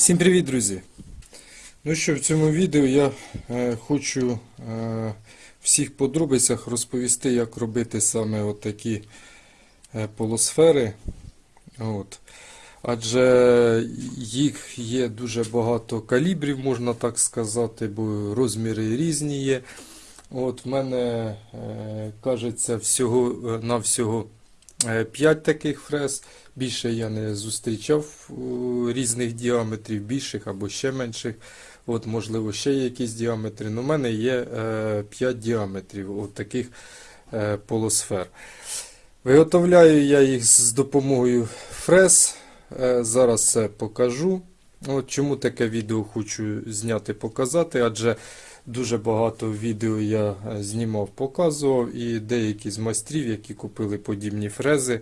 Всім привіт, друзі! Ну що, в цьому відео я е, хочу е, всіх подробицях розповісти, як робити саме отакі е, полусфери. От. Адже їх є дуже багато калібрів, можна так сказати, бо розміри різні є. От в мене е, кажеться всього е, 5 таких фрез. Більше я не зустрічав різних діаметрів, більших або ще менших. От, можливо, ще якісь діаметри. Ну, у мене є е, 5 діаметрів от таких е, полусфер. Виготовляю я їх з допомогою фрез. Е, зараз це покажу. От Чому таке відео хочу зняти, показати, адже дуже багато відео я е, знімав, показував, і деякі з майстрів, які купили подібні фрези,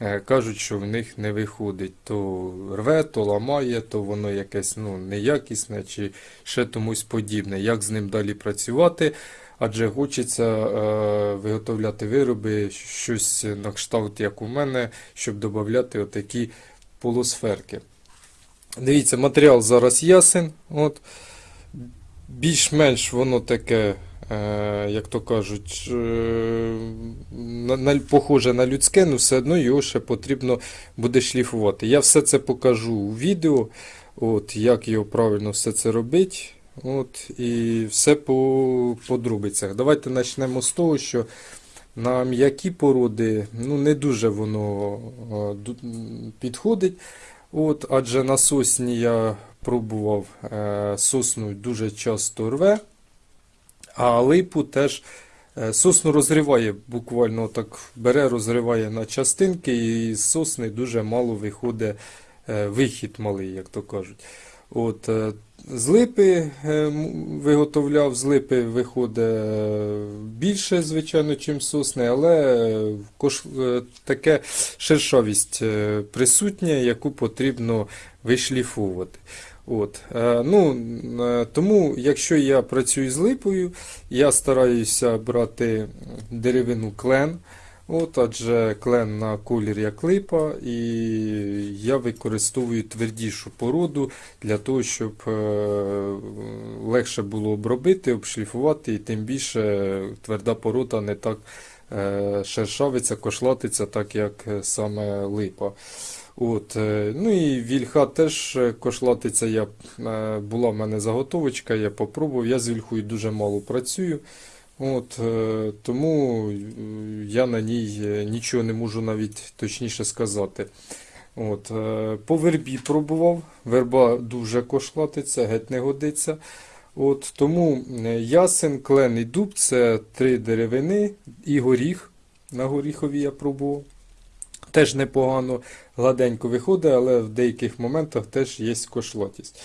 е, кажуть, що в них не виходить. То рве, то ламає, то воно якесь ну, неякісне чи ще комусь подібне. Як з ним далі працювати? Адже хочеться е, виготовляти вироби, щось на кшталт, як у мене, щоб додати отакі полусферки. Дивіться, матеріал зараз ясен. От. Більш-менш воно таке, е, як то кажуть, е, похоже на людське, але все одно його ще потрібно буде шліфувати. Я все це покажу у відео, от, як його правильно все це робити. От, і все по подробицях. Давайте почнемо з того, що на м'які породи ну, не дуже воно е, підходить. От, адже на сосні я пробував е, сосну дуже часто рве, а липу теж е, сосну розриває, буквально так бере, розриває на частинки, і з сосни дуже мало виходить е, вихід малий, як то кажуть. От, з липи виготовляв, з липи виходить більше, звичайно, чим сосни, але таке шершавість присутня, яку потрібно вишліфовувати. От, е, ну, е, тому, якщо я працюю з липою, я стараюся брати деревину клен. От, адже клен на колір як липа, і я використовую твердішу породу для того, щоб е, легше було обробити, обшліфувати, і тим більше тверда порода не так шершавиться, кошлатиться, так як саме липа. От, е, ну і вільха теж е, кошлатиться. Я, е, була в мене заготовочка, я попробував. Я з вільхою дуже мало працюю. От, тому я на ній нічого не можу навіть точніше сказати. От, по вербі пробував. Верба дуже кошлатиться, геть не годиться. От, тому ясен, клен і дуб це три деревини і горіх. На горіхові я пробував. Теж непогано, гладенько виходить, але в деяких моментах теж є кошлатість.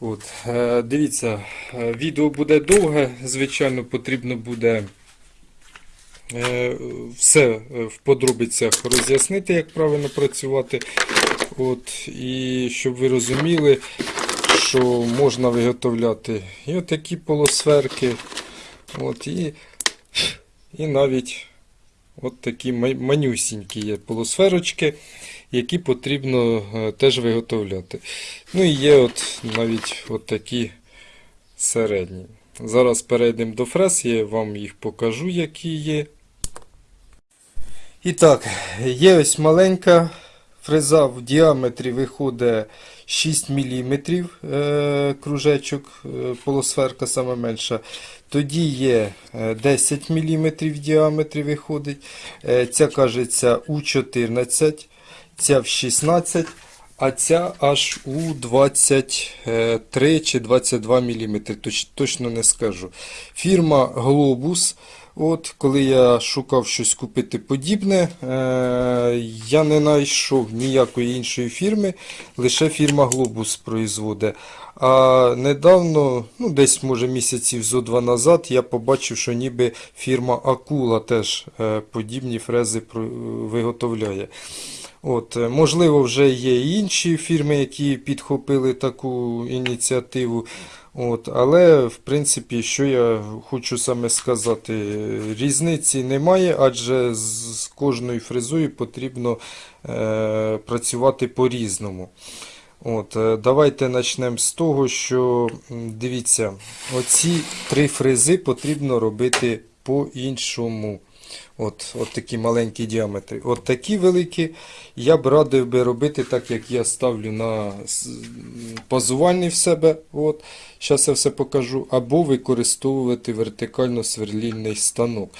От, е, дивіться, е, відео буде довге, звичайно, потрібно буде е, все в подробицях роз'яснити, як правильно працювати. От, і щоб ви розуміли, що можна виготовляти і отакі полусферки, от, і, і навіть от такі манюсінькі є полусферочки, які потрібно е, теж виготовляти. Ну і є от навіть от такі середні. Зараз перейдемо до фрез, я вам їх покажу, які є. І так, є ось маленька фреза в діаметрі виходить 6 мм е, кружечок, е, полусферка саме менша. Тоді є е, 10 мм в діаметрі виходить. Е, Ця кажеться У14, ця в 16, а ця аж у 23 чи 22 мм. Точно не скажу. Фірма Globus. От, коли я шукав щось купити подібне, е, я не знайшов ніякої іншої фірми, лише фірма Globus производить. А недавно, ну десь може місяців зо два назад, я побачив, що ніби фірма Акула теж е, подібні фрези виготовляє. От, е, можливо, вже є інші фірми, які підхопили таку ініціативу. От, але, в принципі, що я хочу саме сказати, е, різниці немає, адже з кожною фрезою потрібно е, працювати по-різному. От, е, давайте почнемо з того, що дивіться, оці три фрези потрібно робити по-іншому. От, от такі маленькі діаметри. От такі великі я б радив би робити так, як я ставлю на пазувальний в себе. От. Зараз я все покажу. Або використовувати вертикально сверлільний станок.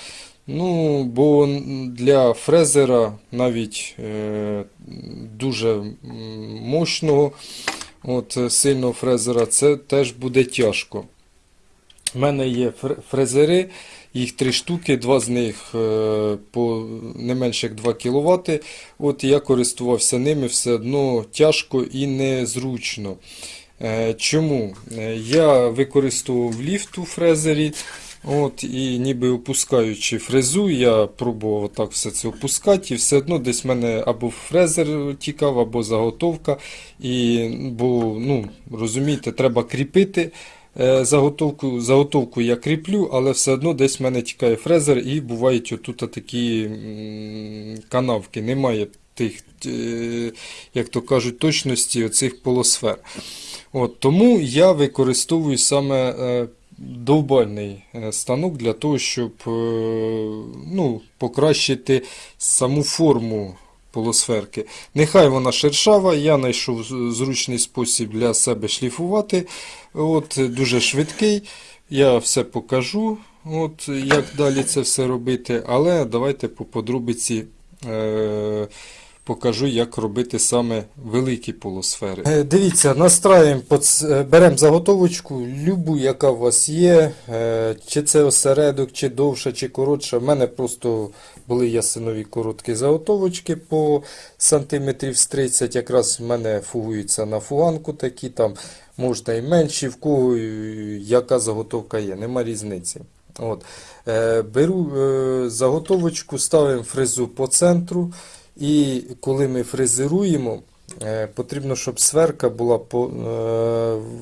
Ну, бо для фрезера навіть е, дуже мощного, от, е, сильного фрезера, це теж буде тяжко. У мене є фр- фрезери, їх три штуки, два з них е, по не менше як 2 кВт. От я користувався ними все одно тяжко і незручно. Е, Чому? Я використовував ліфт у фрезері. От, і ніби опускаючи фрезу, я пробував так все це опускати, і все одно десь в мене або фрезер тікав, або заготовка. І, бо, ну, розумієте, треба кріпити е, заготовку. Заготовку я кріплю, але все одно десь в мене тікає фрезер, і бувають отут такі канавки. Немає тих, е, як то кажуть, точності оцих полосфер. От, тому я використовую саме е, довбальний е, станок для того, щоб е, ну, покращити саму форму полосферки. Нехай вона шершава, я знайшов зручний спосіб для себе шліфувати. От, дуже швидкий. Я все покажу, от, як далі це все робити, але давайте по подробиці. Е, покажу, як робити саме великі полусфери. Е, Дивіться, настраюємо, беремо заготовочку, любу, яка у вас є, е, чи це осередок, чи довша, чи коротша. У мене просто були ясинові короткі заготовочки по сантиметрів з 30. Якраз в мене фугуються на фуганку такі, там можна і менші, в кого е, яка заготовка є, нема різниці. От. Е, Беру е, заготовочку, ставимо фрезу по центру. І коли ми фрезеруємо, е, потрібно, щоб сверка була е,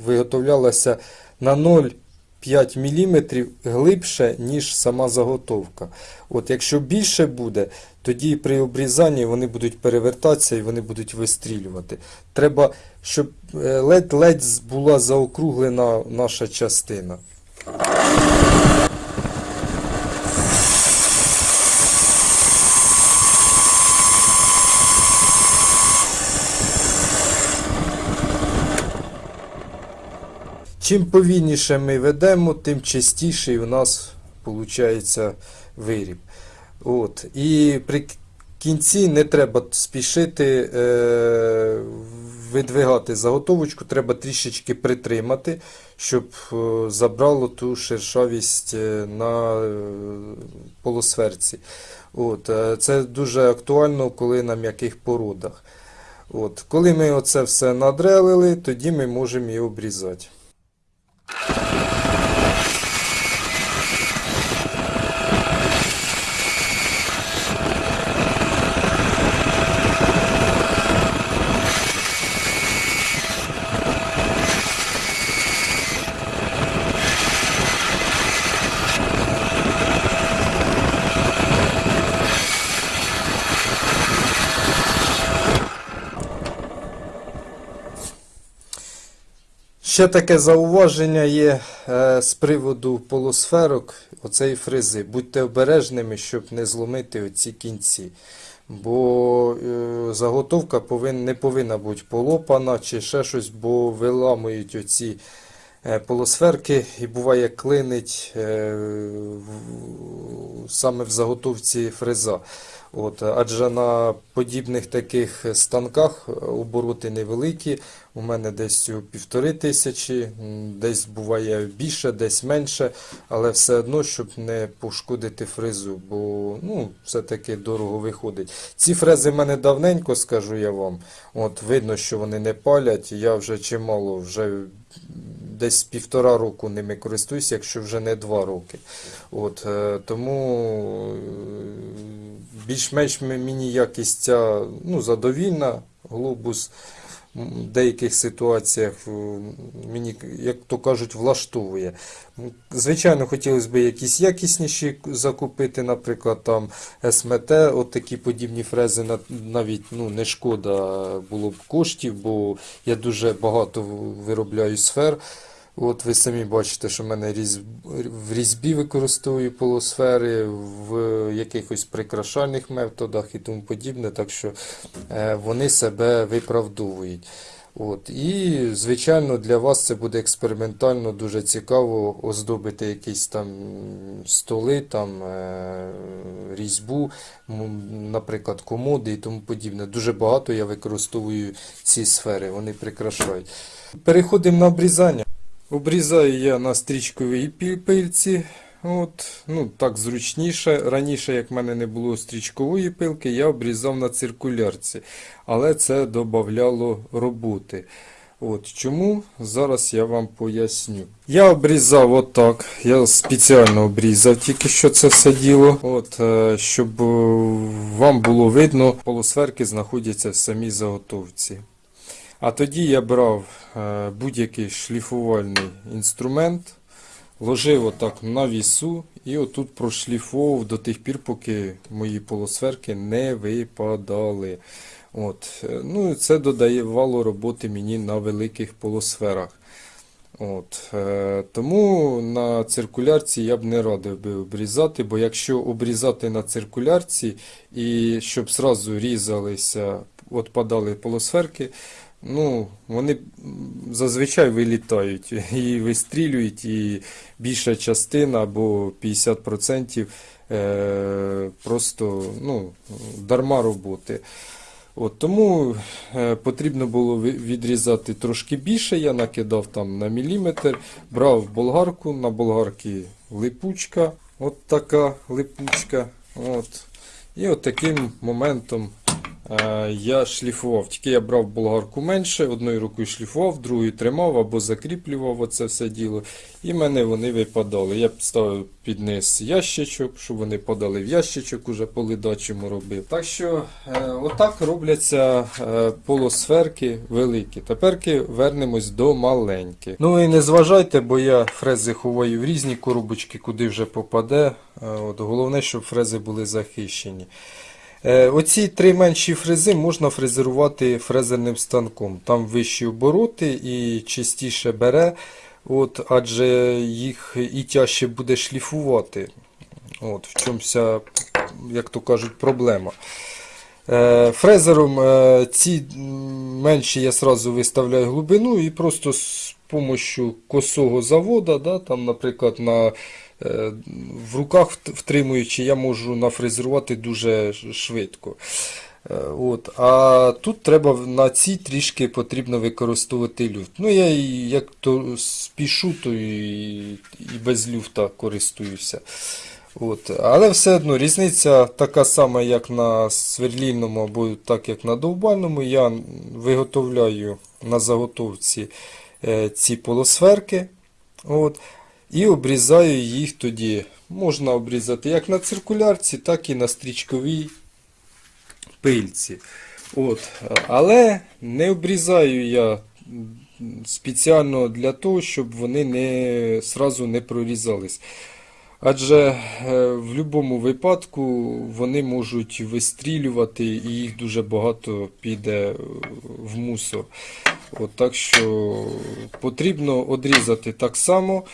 виготовлялася на 0,5 мм глибше, ніж сама заготовка. От Якщо більше буде, тоді при обрізанні вони будуть перевертатися і вони будуть вистрілювати. Треба, щоб е, ледь-ледь була заокруглена наша частина. Чим повільніше ми ведемо, тим частіший у нас виходить виріб. От. І при кінці не треба спішити е, видвигати заготовочку, треба трішечки притримати, щоб е, забрало ту шершавість е, на е, полосферці. От. Це дуже актуально, коли на м'яких породах. От. Коли ми оце все надрелили, тоді ми можемо її обрізати. you Ще таке зауваження є е, з приводу полусферок оцеї фрези. Будьте обережними, щоб не зломити оці кінці. Бо е, заготовка повин, не повинна бути полопана чи ще щось, бо виламують оці е, полусферки і буває клинить е, в- саме в заготовці фреза. От, адже на подібних таких станках обороти невеликі. У мене десь півтори тисячі, десь буває більше, десь менше, але все одно, щоб не пошкодити фрезу, бо ну, все-таки дорого виходить. Ці фрези в мене давненько, скажу я вам. От, видно, що вони не палять. Я вже чимало, вже десь півтора року ними користуюся, якщо вже не два роки. От, е, тому е, більш-менш мені якість ця ну, задовільна, глобус. в деяких ситуаціях е, мені, як то кажуть, влаштовує. Звичайно, хотілося б якісь якісніші закупити, наприклад, там СМТ, от такі подібні фрези навіть ну, не шкода було б коштів, бо я дуже багато виробляю сфер. От ви самі бачите, що в мене різ... в різьбі використовую полусфери, в якихось прикрашальних методах і тому подібне, так що е, вони себе виправдовують. От. І, звичайно, для вас це буде експериментально дуже цікаво оздобити якісь там столи, там, е, різьбу, наприклад, комоди і тому подібне. Дуже багато я використовую ці сфери, вони прикрашають. Переходимо на обрізання. Обрізаю я на стрічковій пильці. От, ну, так зручніше. Раніше, як в мене не було стрічкової пилки, я обрізав на циркулярці. Але це додавало роботи. От чому? Зараз я вам поясню. Я обрізав отак. Я спеціально обрізав тільки що це все діло. От, е, щоб е, вам було видно, полусферки знаходяться в самій заготовці. А тоді я брав е, будь-який шліфувальний інструмент, ложив отак на вісу і отут прошліфовував до тих пір, поки мої полусферки не випадали. От. е, Ну, це додавало роботи мені на великих полусферах. От, е, тому на циркулярці я б не радив би обрізати, бо якщо обрізати на циркулярці і щоб зразу різалися, отпадали полусферки, ну, вони зазвичай вилітають і вистрілюють, і більша частина або 50% е, просто ну, дарма роботи. От, тому е, потрібно було відрізати трошки більше. Я накидав там на міліметр, брав болгарку, на болгарці липучка, от така липучка. От. І от таким моментом я шліфував. Тільки я брав болгарку менше, одною рукою шліфував, другою тримав або закріплював оце все діло. І мене вони випадали. Я ставив під низ ящичок, щоб вони подали в ящичок, уже по робив. Так що е, отак робляться е, полусферки великі. Теперки вернемось до маленьких. Ну і не зважайте, бо я фрези ховаю в різні коробочки, куди вже попаде. Е, От, головне, щоб фрези були захищені. Е, Оці три менші фрези можна фрезерувати фрезерним станком. Там вищі обороти і чистіше бере, от, адже їх і тяжче буде шліфувати. От, в чому вся, як то кажуть, проблема. Е, Фрезером е, ці менші я сразу виставляю глибину і просто з допомогою косого завода, да, там, наприклад, на, в руках втримуючи, я можу нафрезерувати дуже швидко. Е, От. А тут треба на цій трішки потрібно використовувати люфт. Ну, я як то спішу, то і, і без люфта користуюся. От. Але все одно різниця така сама, як на сверлільному або так як на довбальному. Я виготовляю на заготовці е, ці полосферки. От. І обрізаю їх тоді. Можна обрізати як на циркулярці, так і на стрічковій пильці. От. Але не обрізаю я спеціально для того, щоб вони не, сразу не прорізались. Адже е, в будь-якому випадку вони можуть вистрілювати і їх дуже багато піде е, в мусор. От, так що потрібно одрізати так само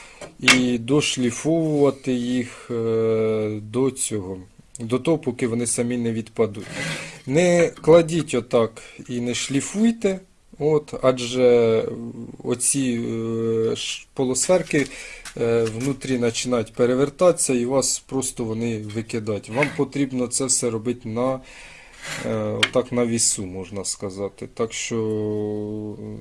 і дошліфовувати їх е, до цього, до того, поки вони самі не відпадуть. Не кладіть отак і не шліфуйте. От, адже оці полусферки внутрі починають перевертатися і вас просто вони викидають. Вам потрібно це все робити на, е, отак на вісу, можна сказати. Так що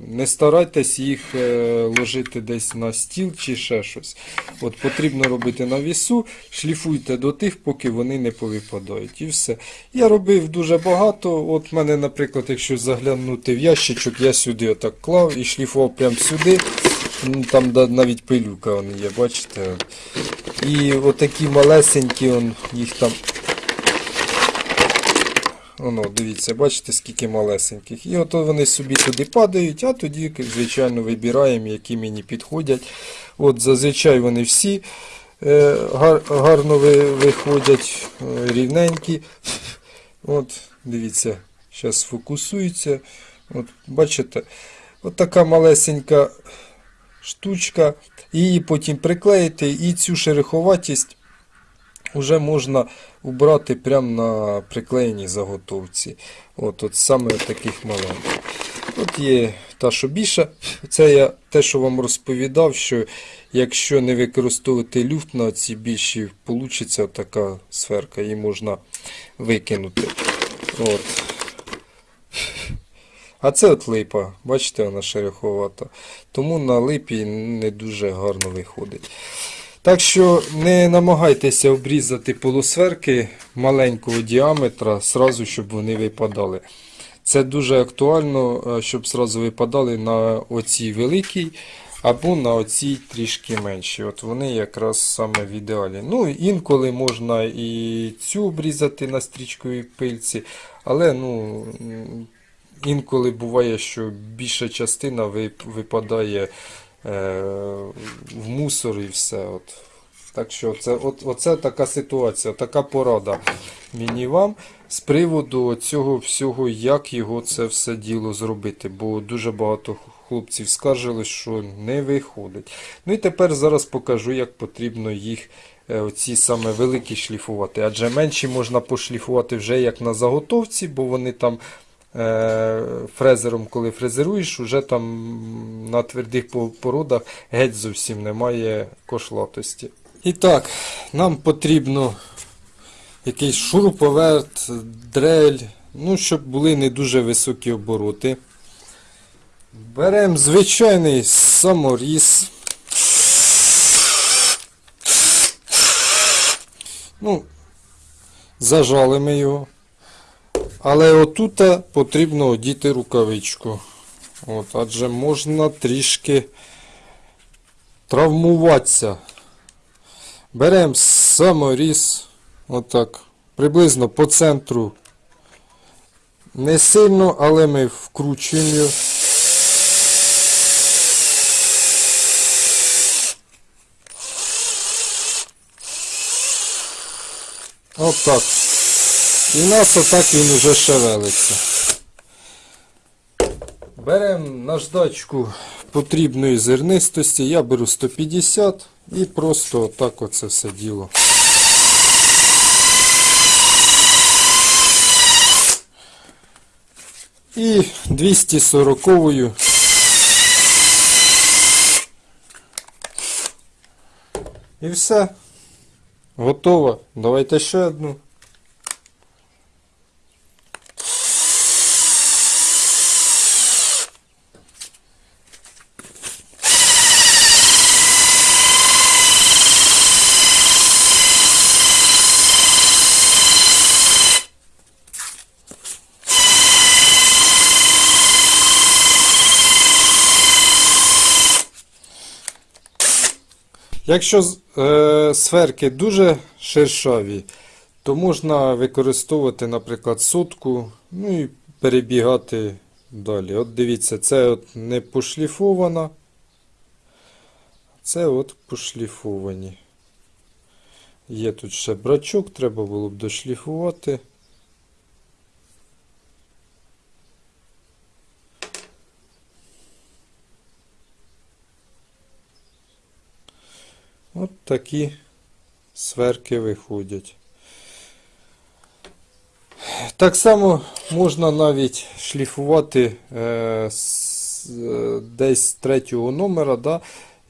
не старайтесь їх е, ложити десь на стіл чи ще щось. От потрібно робити на вісу, шліфуйте до тих, поки вони не повипадають. І все. Я робив дуже багато. От мене, наприклад, якщо заглянути в ящичок, я сюди отак клав і шліфував прямо сюди. Ну, Там навіть пилюка вон є, бачите. І отакі малесенькі, он, їх там. Воно, дивіться, бачите, скільки малесеньких. І от вони собі туди падають, а тоді, звичайно, вибираємо, які мені підходять. От зазвичай вони всі е, гар, гарно ви- виходять, е, рівненькі. От, дивіться, зараз фокусується. От, бачите, от така малесенька штучка. Її потім приклеїти і цю шероховатість вже можна убрати прямо на приклеєній заготовці. От, от саме таких маленьких. От є та, що більша. Це я те, що вам розповідав, що якщо не використовувати люфт на ці більші, вийде така сферка, її можна викинути. От. А це от липа, бачите, вона шероховата. Тому на липі не дуже гарно виходить. Так що не намагайтеся обрізати полусферки маленького діаметра, сразу, щоб вони випадали. Це дуже актуально, е, щоб сразу випадали на оцій великій або на оцій трішки менші. От вони якраз саме в ідеалі. Ну, інколи можна і цю обрізати на стрічковій пильці, але ну, інколи буває, що більша частина випадає е, в мусор і все. От. Так що це, от, оце така ситуація, така порада мені вам з приводу цього всього, як його це все діло зробити. Бо дуже багато хлопців скаржились, що не виходить. Ну і тепер зараз покажу, як потрібно їх е, оці саме великі шліфувати. Адже менші можна пошліфувати вже як на заготовці, бо вони там фрезером, коли фрезеруєш, вже там на твердих породах геть зовсім немає кошлатості. І так, нам потрібно якийсь шуруповерт, дрель, ну, щоб були не дуже високі обороти. Беремо звичайний саморіз. Ну, зажали його. Але отут потрібно одіти рукавичку. От, адже можна трішки травмуватися. Беремо саморіз, отак, приблизно по центру. Не сильно, але ми вкручуємо його. Отак. І в нас отак він уже шевелиться. Беремо наждачку потрібної зернистості. Я беру 150 і просто отак оце все діло. І 240-ю. І все. Готово. Давайте ще одну. Якщо е, сферки дуже шершаві, то можна використовувати, наприклад, сотку, ну і перебігати далі. От дивіться, це от не пошліфована, це от пошліфовані. Є тут ще брачок, треба було б дошліфувати. От такі сверки виходять. Так само можна навіть шліфувати е, з, е, десь третього номера, да,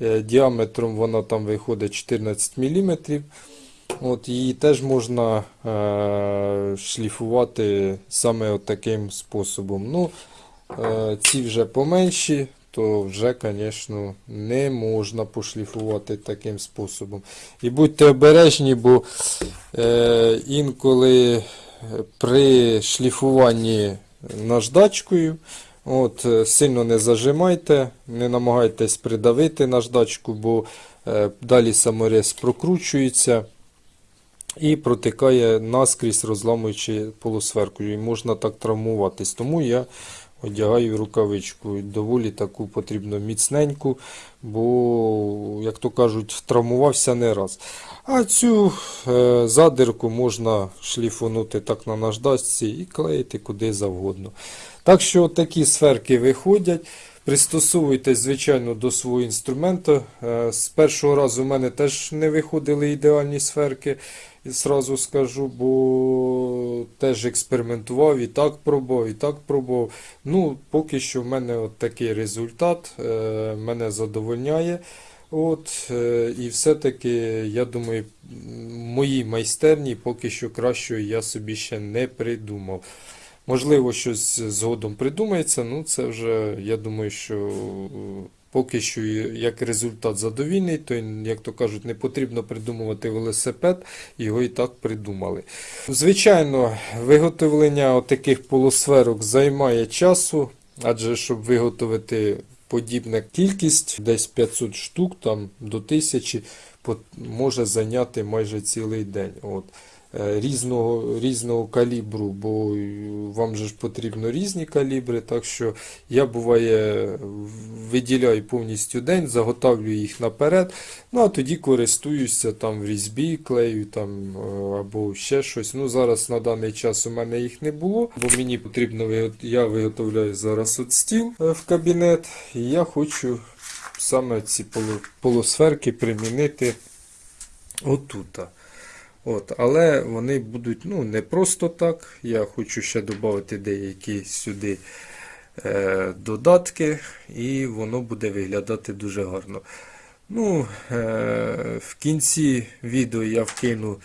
е, діаметром вона там виходить 14 мм. От її теж можна е, шліфувати саме от таким способом. Ну, е, ці вже поменші, то вже, звісно, не можна пошліфувати таким способом. І будьте обережні, бо е, інколи при шліфуванні наждачкою, от, е, сильно не зажимайте, не намагайтесь придавити наждачку, бо е, далі саморез прокручується. і протикає наскрізь, розламуючи полусферку. І можна так травмуватись. Тому я одягаю рукавичку. Доволі таку потрібно міцненьку, бо, як то кажуть, травмувався не раз. А цю е, задирку можна шліфунути так на наждачці і клеїти куди завгодно. Так що такі сферки виходять. Пристосовуйтесь, звичайно, до свого інструменту. Е, З першого разу в мене теж не виходили ідеальні сферки, і зразу скажу, бо теж експериментував і так пробував, і так пробував. Ну, поки що в мене от такий результат, е, мене задовольняє. От, е, і все-таки, я думаю, м, моїй майстерні поки що кращої я собі ще не придумав. Можливо, щось згодом придумається, ну це вже, я думаю, що поки що як результат задовільний, то, як то кажуть, не потрібно придумувати велосипед, його і так придумали. Звичайно, виготовлення таких полусферок займає часу, адже щоб виготовити подібна кількість, десь 500 штук там, до 1000, може зайняти майже цілий день. От. Е, Різного, різного калібру, бо вам же ж потрібно різні калібри, так що я буває виділяю повністю день, заготовлюю їх наперед, ну а тоді користуюся там в різьбі, клею там е, або ще щось. Ну зараз на даний час у мене їх не було, бо мені потрібно я виготовляю зараз от стіл е, в кабінет, і я хочу саме ці полу- полусферки примінити отута. От, але вони будуть ну, не просто так. Я хочу ще додати деякі сюди е, додатки, і воно буде виглядати дуже гарно. Ну, е, в кінці відео я вкину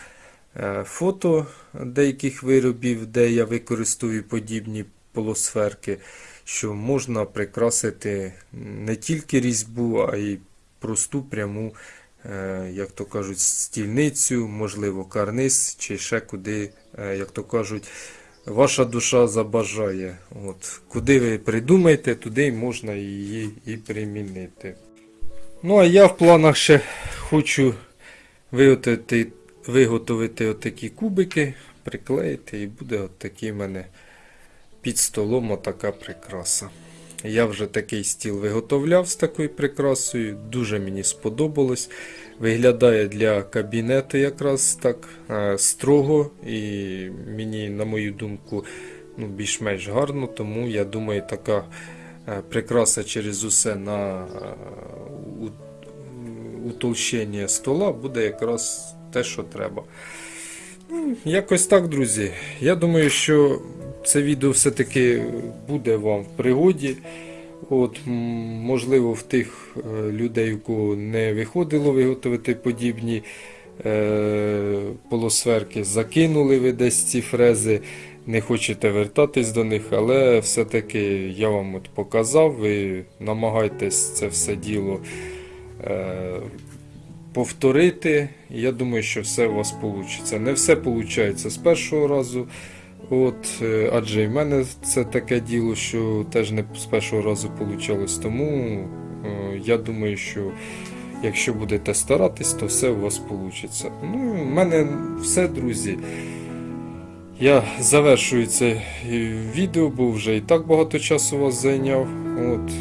е, фото деяких виробів, де я використовую подібні полусферки, що можна прикрасити не тільки різьбу, а й просту пряму як то кажуть, стільницю, можливо, карниз, чи ще куди, е, як то кажуть, ваша душа забажає. От, куди ви придумаєте, туди можна її і примінити. Ну, а я в планах ще хочу виготовити, виготовити отакі кубики, приклеїти, і буде отакий в мене під столом отака прикраса. Я вже такий стіл виготовляв з такою прикрасою, дуже мені сподобалось. Виглядає для кабінету якраз так е, строго і мені, на мою думку, ну, більш-менш гарно, тому я думаю, така е, прикраса через усе на е, утолщення стола буде якраз те, що треба. Ну, Якось так, друзі. Я думаю, що це відео все-таки буде вам в пригоді. От, можливо, в тих е, людей, у кого не виходило виготовити подібні е, полосферки, закинули ви десь ці фрези, не хочете вертатись до них, але все-таки я вам от показав, ви намагайтесь це все діло е, повторити. Я думаю, що все у вас вийде. Не все виходить з першого разу. От, е, адже і в мене це таке діло, що теж не з першого разу вийшло. Тому е, я думаю, що якщо будете старатись, то все у вас вийде. Ну, в мене все, друзі. Я завершую це е, відео, бо вже і так багато часу вас зайняв. От,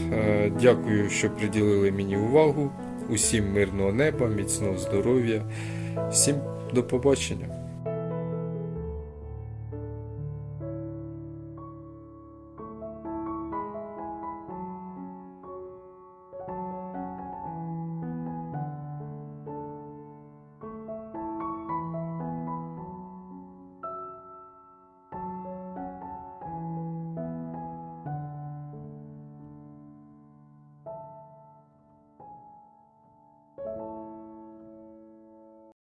дякую, що приділили мені увагу. Усім мирного неба, міцного здоров'я. Всім до побачення.